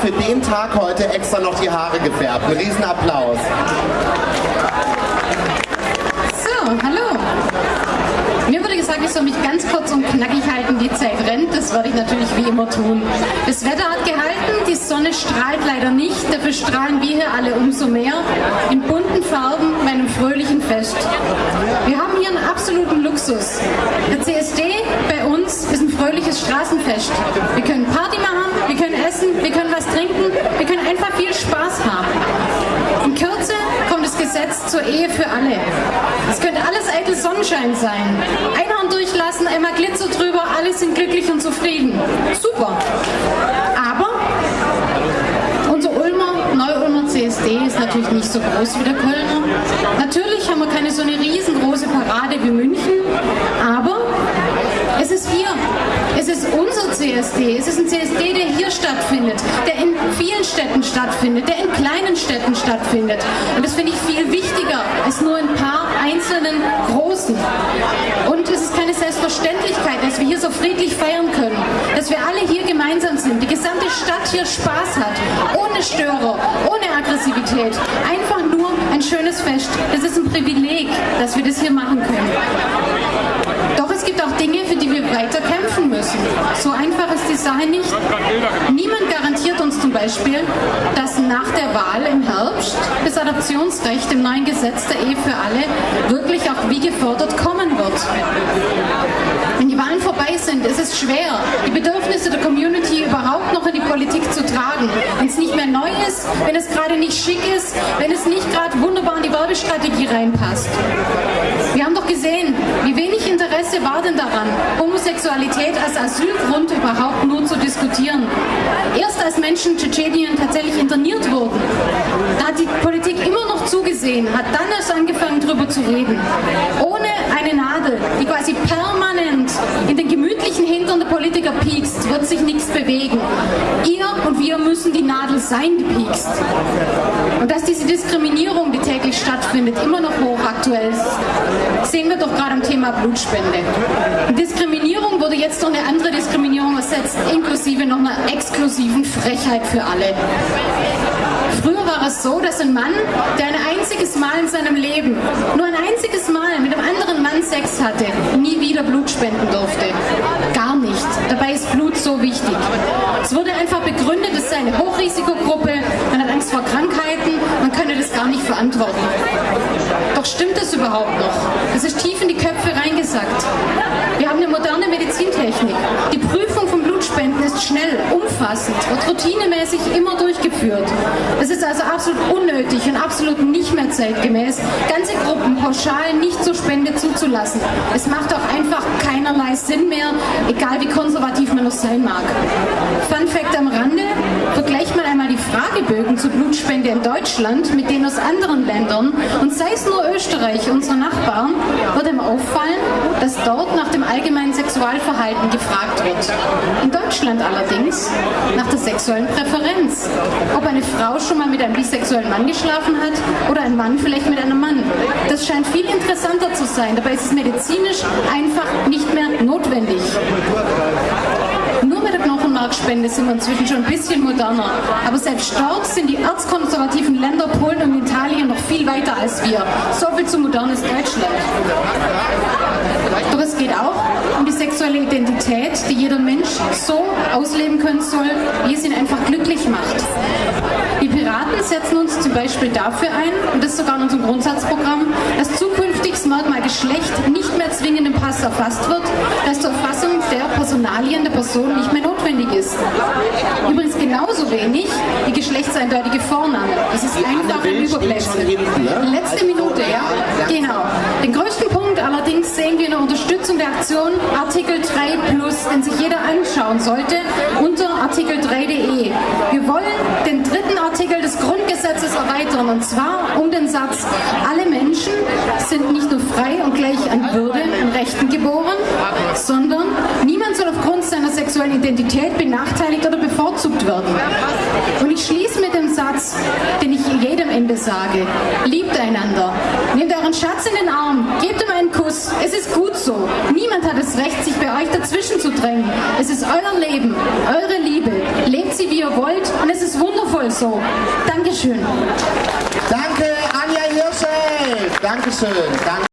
für den Tag heute extra noch die Haare gefärbt. Ein Riesenapplaus. So, hallo. Mir wurde gesagt, ich soll mich ganz kurz und knackig halten, die Zeit rennt. Das werde ich natürlich wie immer tun. Das Wetter hat gehalten, die Sonne strahlt leider nicht. Dafür strahlen wir hier alle umso mehr. In bunten Farben bei einem fröhlichen Fest. Wir haben hier einen absoluten Luxus. Der CSD bei uns ist ein fröhliches Straßenfest. Wir können Party machen, wir können essen, wir können was trinken, wir können einfach viel Spaß haben. In Kürze kommt das Gesetz zur Ehe für alle. Es könnte alles eitel Sonnenschein sein. Einhorn durchlassen, einmal Glitzer drüber, alle sind glücklich und zufrieden. Super. Aber unser Ulmer, Neu-Ulmer CSD ist natürlich nicht so groß wie der Kölner. Natürlich haben wir keine so eine riesengroße Parade wie München, aber es ist hier. Es ist unser CSD. Es ist ein CSD, der hier stattfindet, der in vielen Städten stattfindet, der in kleinen Städten stattfindet. Und das finde ich viel wichtiger als nur ein paar einzelnen großen. Und es ist keine Selbstverständlichkeit, dass wir hier so friedlich feiern können, dass wir alle hier gemeinsam sind, die gesamte Stadt hier Spaß hat, ohne Störer, ohne Aggressivität. Einfach nur ein schönes Fest. Das ist ein Privileg, dass wir das hier machen können. Gibt auch Dinge, für die wir weiter kämpfen müssen. So einfach ist die Sache nicht. Niemand garantiert uns zum Beispiel, dass nach der Wahl im Herbst das Adoptionsrecht im neuen Gesetz der Ehe für alle wirklich auch wie gefordert kommen wird. Wenn die Vorbei sind, ist schwer, die Bedürfnisse der Community überhaupt noch in die Politik zu tragen. Wenn es nicht mehr neu ist, wenn es gerade nicht schick ist, wenn es nicht gerade wunderbar in die Werbestrategie reinpasst. Wir haben doch gesehen, wie wenig Interesse war denn daran, Homosexualität als Asylgrund überhaupt nur zu diskutieren. Erst als Menschen in Tschetschenien tatsächlich interniert wurden, da hat die Politik immer noch zugesehen, hat dann erst angefangen darüber zu reden. Ohne eine Nadel, die quasi permanent in den gemütlichen Hintern der Politiker piekst, wird sich nichts bewegen. Ihr und wir müssen die Nadel sein, die piekst. Und dass diese Diskriminierung, die täglich stattfindet, immer noch hochaktuell ist, sehen wir doch gerade am Thema Blutspende. Und Diskriminierung wurde jetzt durch eine andere Diskriminierung ersetzt, inklusive noch einer exklusiven Frechheit für alle. Früher war es so, dass ein Mann, der ein einziges Mal in seinem Leben, nur ein einziges Mal mit einem anderen Mann Sex hatte, nie wieder Blut spenden durfte. Gar nicht. Dabei ist Blut so wichtig. Es wurde einfach begründet, es sei eine Hochrisikogruppe, man hat Angst vor Krankheiten, man könne das gar nicht verantworten. Doch stimmt das überhaupt noch? Das ist tief in die Köpfe reingesackt. Wir haben eine moderne Medizintechnik. Die Prüfung von Blutspenden ist schnell, umfassend, wird routinemäßig immer durchgeführt. Es ist also absolut unnötig und absolut nicht mehr zeitgemäß, ganze Gruppen pauschal nicht zur Spende zuzulassen. Es macht auch einfach keinerlei Sinn mehr, egal wie konservativ man noch sein mag. Fun Fact am Rande, vergleicht mal einmal Fragebögen zur Blutspende in Deutschland mit denen aus anderen Ländern und sei es nur Österreich, unsere Nachbarn, wird ihm auffallen, dass dort nach dem allgemeinen Sexualverhalten gefragt wird. In Deutschland allerdings nach der sexuellen Präferenz. Ob eine Frau schon mal mit einem bisexuellen Mann geschlafen hat oder ein Mann vielleicht mit einem Mann. Das scheint viel interessanter zu sein. Dabei ist es medizinisch einfach nicht mehr notwendig. Knochenmarkspende sind wir inzwischen schon ein bisschen moderner. Aber selbst dort sind die erzkonservativen Länder Polen und Italien noch viel weiter als wir. So viel zu modernes Deutschland. Doch es geht auch um die sexuelle Identität, die jeder Mensch so ausleben können soll, wie es ihn einfach glücklich macht. Setzen uns zum Beispiel dafür ein, und das ist sogar in unserem Grundsatzprogramm, dass zukünftig das Merkmal Geschlecht nicht mehr zwingend im Pass erfasst wird, dass zur Erfassung der Personalien der Person nicht mehr notwendig ist. Übrigens genauso wenig die geschlechtseindeutige Vorname. Das ist einfach ein Überbleibsel. Letzte Minute, ja? Genau. Den größten Punkt allerdings sehen wir in der Unterstützung der Aktion Artikel 3 Plus, den sich jeder anschauen sollte, unter artikel3.de. Wir wollen des Grundgesetzes erweitern und zwar um den Satz, alle Menschen sind nicht nur frei und gleich an Würde und Rechten geboren, sondern niemand soll aufgrund seiner sexuellen Identität benachteiligt oder bevorzugt werden. Und ich schließe mit dem Satz, den ich jedem Ende sage. Liebt einander. Nehmt euren Schatz in den Arm. Gebt ihm einen Kuss. Es ist gut so. Niemand hat das Recht, sich bei euch dazwischen zu drängen. Es ist euer Leben, eure Liebe. Lebt sie, wie ihr wollt wundervoll so. Dankeschön. Danke, Anja Hirsche. Dankeschön. Danke.